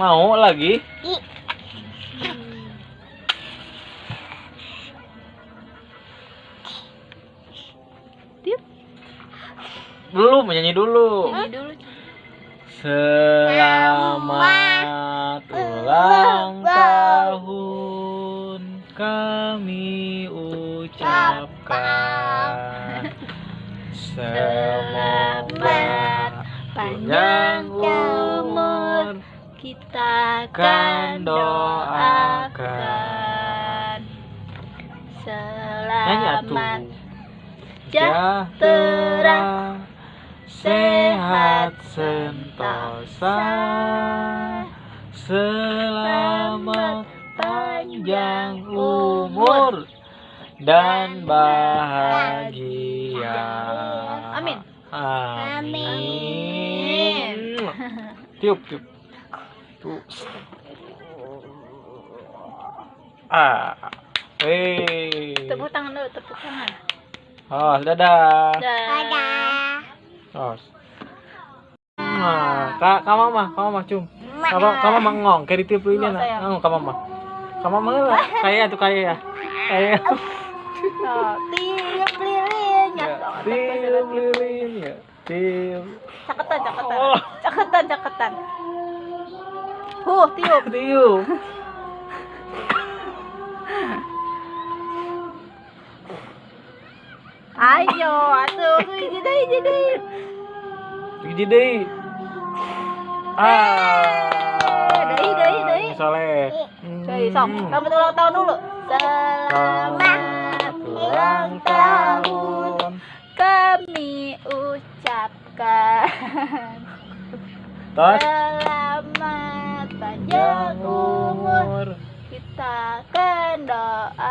Mau lagi? I. Belum, nyanyi dulu. Ini dulu. Selamat ulang tahun kami ucapkan. Semoga panjang akan doakan. Selamat Sejahtera. Sehat sentosa. Selamat panjang umur Dan bahagia. Amin. Amin. Tiup tiup Tuh. Ah Hei Tepuk tangan dulu, tepuk tangan. Oh, dadah. Dadah. Oh. Nah, kak, kak mama, kak mama cum. Kak mama, kak mama ngong, kayak ditiup ini Ngong, nak. Ngong, kak mama. Kak mama lah, kayak tuh kayak ya. Kayak. Oh, tiup lilinnya. Ya, Tiup lilin ya. Tiup. Caketan, caketan. Oh. Caketan, caketan. Huh, tiup. Tiup. Ayo, atuh, jadi deh, jadi. Gigi deh. Ah. Deui, deui, deui. Soleh. Coy, sok. Selamat ulang tahun dulu. Selamat ulang tahun kami ucapkan. Tos. Panjang umur kita akan doakan.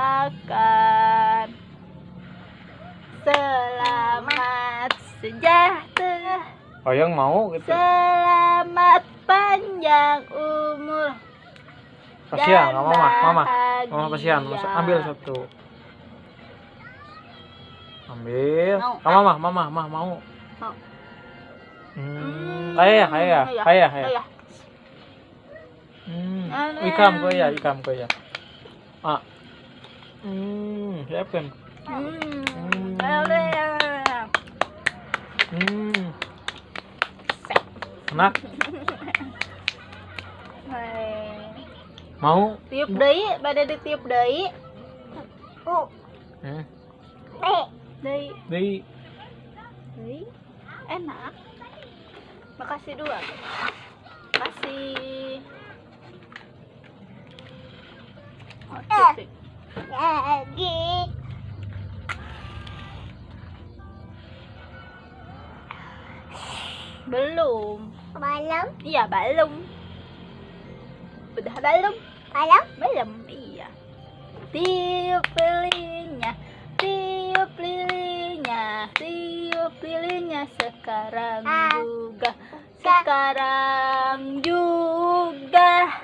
Selamat sejahtera. Oh, yang mau gitu. Selamat panjang umur. Kasihan, mama, mama. Mama kasihan, ambil satu. Ambil. Mau. Mama, mama, mama mau. Mau. Hmm, kayak ya, kayak ya, Iya, kayak Hmm, Ano ikam ko ya, ikam ko ya. Ah. Hmm, siapkan. Hmm. Hmm. boleh. Hmm. Enak, mau? Tiup deui, bade ditiup deui. U. Hmm. Eh. Deui, Di deui. Enak. Makasih dua. Makasih. Lagi. Belum. Malam. Iya, belum. Udah belum? Malam. Belum, iya. Tiup lilinnya, tiup lilinnya, tiup lilinnya sekarang Ah. juga, sekarang juga,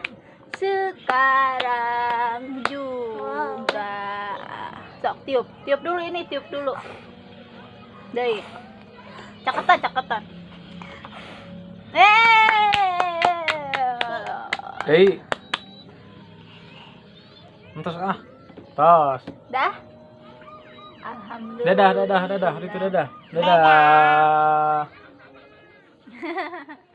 sekarang juga. Sok tiup, tiup dulu ini, tiup dulu. Deh, caketan, caketan. Eh, Hei. Entos ah. Tos. dah. Alhamdulillah. Dadah, dadah, dadah. Itu dadah. Dadah.